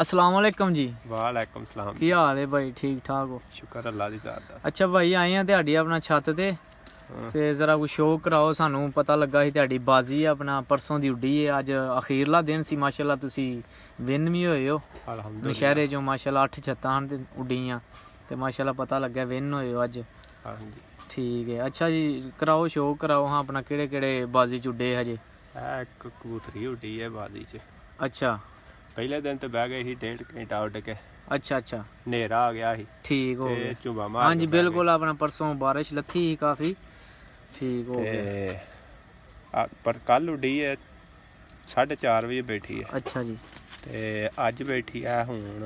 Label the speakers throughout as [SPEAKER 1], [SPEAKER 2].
[SPEAKER 1] ਅਸਲਾਮ ਵਾਲੇਕਮ ਜੀ।
[SPEAKER 2] ਵਾਲੇਕਮ ਸਲਾਮ।
[SPEAKER 1] ਕੀ ਹਾਲ ਹੈ ਭਾਈ? ਠੀਕ ਠਾਕ ਹੋ?
[SPEAKER 2] ਸ਼ੁਕਰ ਅੱਲਾ ਦੀ ਜ਼ਾਤ ਦਾ।
[SPEAKER 1] ਅੱਛਾ ਭਾਈ ਆਏ ਆ ਤੁਹਾਡੀ ਆਪਣਾ ਛੱਤ ਤੇ। ਤੇ ਜ਼ਰਾ ਕੁ ਸ਼ੋਅ ਕਰਾਓ ਸਾਨੂੰ ਪਤਾ ਲੱਗਾ ਸੀ ਤੁਹਾਡੀ ਬਾਜ਼ੀ ਆ ਆਪਣਾ ਪਰਸੋਂ ਦੀ ਉੱਡੀ ਹੈ। ਅੱਜ ਅਖੀਰਲਾ ਦਿਨ ਸੀ ਮਾਸ਼ਾਅੱਲਾ ਤੁਸੀਂ ਵਿਨ ਵੀ ਹੋਏ ਹੋ।
[SPEAKER 2] ਅਲਹਮਦੁਲਿਲਾ।
[SPEAKER 1] ਨਸ਼ਹਿਰੇ ਚੋਂ ਮਾਸ਼ਾਅੱਲਾ 8 ਛੱਤਾਂ ਤੇ ਉੱਡੀਆਂ ਤੇ ਮਾਸ਼ਾਅੱਲਾ ਪਤਾ ਲੱਗਿਆ ਵਿਨ ਹੋਏ ਹੋ ਅੱਜ।
[SPEAKER 2] ਹਾਂਜੀ।
[SPEAKER 1] ਠੀਕ ਹੈ। ਅੱਛਾ ਜੀ ਕਰਾਓ ਸ਼ੋਅ ਕਰਾਓ। ਹਾਂ ਆਪਣਾ ਕਿਹੜੇ ਕਿਹੜੇ ਬਾਜ਼ੀ ਚ ਉੱਡੇ ਹਜੇ?
[SPEAKER 2] ਇਹ ਇੱਕ ਕਬੂਤਰੀ ਉੱਡੀ ਹੈ ਬਾਦੀ ਚ।
[SPEAKER 1] ਅੱਛਾ।
[SPEAKER 2] ਪਹਿਲੇ ਦਿਨ ਤੇ ਬਹਿ ਗਏ ਸੀ ਡੇਢ ਘੰਟਾ ਉੱਡ ਕੇ।
[SPEAKER 1] ਅੱਛਾ ਅੱਛਾ।
[SPEAKER 2] ਹਨੇਰਾ ਆ ਗਿਆ ਸੀ।
[SPEAKER 1] ਠੀਕ ਹੋ
[SPEAKER 2] ਤੇ
[SPEAKER 1] ਗਿਆ।
[SPEAKER 2] ਝੁੰਬਾ ਮਾਰ
[SPEAKER 1] ਹਾਂਜੀ ਬਿਲਕੁਲ ਆਪਣਾ ਪਰਸੋਂ ਬਾਰਿਸ਼ ਲੱਥੀ ਸੀ ਕਾਫੀ। ਠੀਕ ਹੋ। ਗਿਆ।
[SPEAKER 2] ਤੇ ਆ- ਪਰ ਕੱਲ ਉੱਡੀ ਹੈ 4:30 ਵਜੇ ਬੈਠੀ ਹੈ
[SPEAKER 1] ਅੱਛਾ ਜੀ।
[SPEAKER 2] ਤੇ ਅੱਜ ਬੈਠੀ ਹੈ ਹੁਣ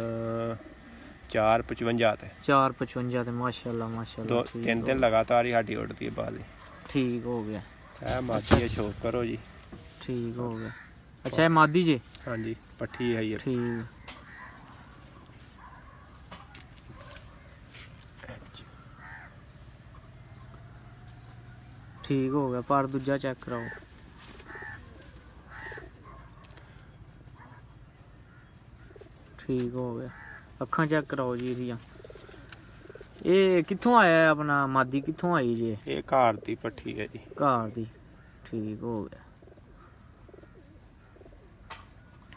[SPEAKER 2] 4:55 ਤੇ।
[SPEAKER 1] 455 ਤੇ ਮਾਸ਼ਾਅੱਲਾ ਮਾਸ਼ਾਅੱਲਾ
[SPEAKER 2] ਦੋ ਤਿੰਨ ਦਿਨ ਲਗਾਤਾਰ ਹੀ ਸਾਡੀ ਉੱਡਦੀ ਹੈ ਬਾਦੀ
[SPEAKER 1] ਠੀਕ ਹੋ ਗਿਆ।
[SPEAKER 2] ਇਹ ਹੈ ਸ਼ੋਕ ਕਰੋ ਜੀ।
[SPEAKER 1] ਠੀਕ ਹੋ ਗਿਆ। ਅੱਛਾ ਇਹ ਮਾਦੀ ਜੇ?
[SPEAKER 2] ਹਾਂਜੀ ਪੱਠੀ ਹੈ ਇਹ
[SPEAKER 1] ਠੀਕ। ਠੀਕ ਹੋ ਗਿਆ ਪਰ ਦੂਜਾ ਚੈੱਕ ਕਰਾਓ। ਠੀਕ ਹੋ ਗਿਆ। ਅੱਖਾਂ ਚੈੱਕ ਕਰਾਓ ਜੀ ਇਹਦੀਆਂ। ਇਹ ਕਿੱਥੋਂ ਆਇਆ ਆਪਣਾ? ਮਾਦੀ ਕਿੱਥੋਂ ਆਈ ਜੇ?
[SPEAKER 2] ਇਹ ਘਰ ਦੀ ਪੱਠੀ ਹੈ ਜੀ।
[SPEAKER 1] ਘਰ ਦੀ। ਠੀਕ ਹੋ ਗਿਆ।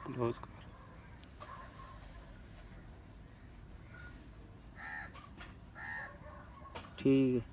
[SPEAKER 2] ਕਲੋਜ਼ ਕਰ
[SPEAKER 1] ਠੀਕ ਹੈ।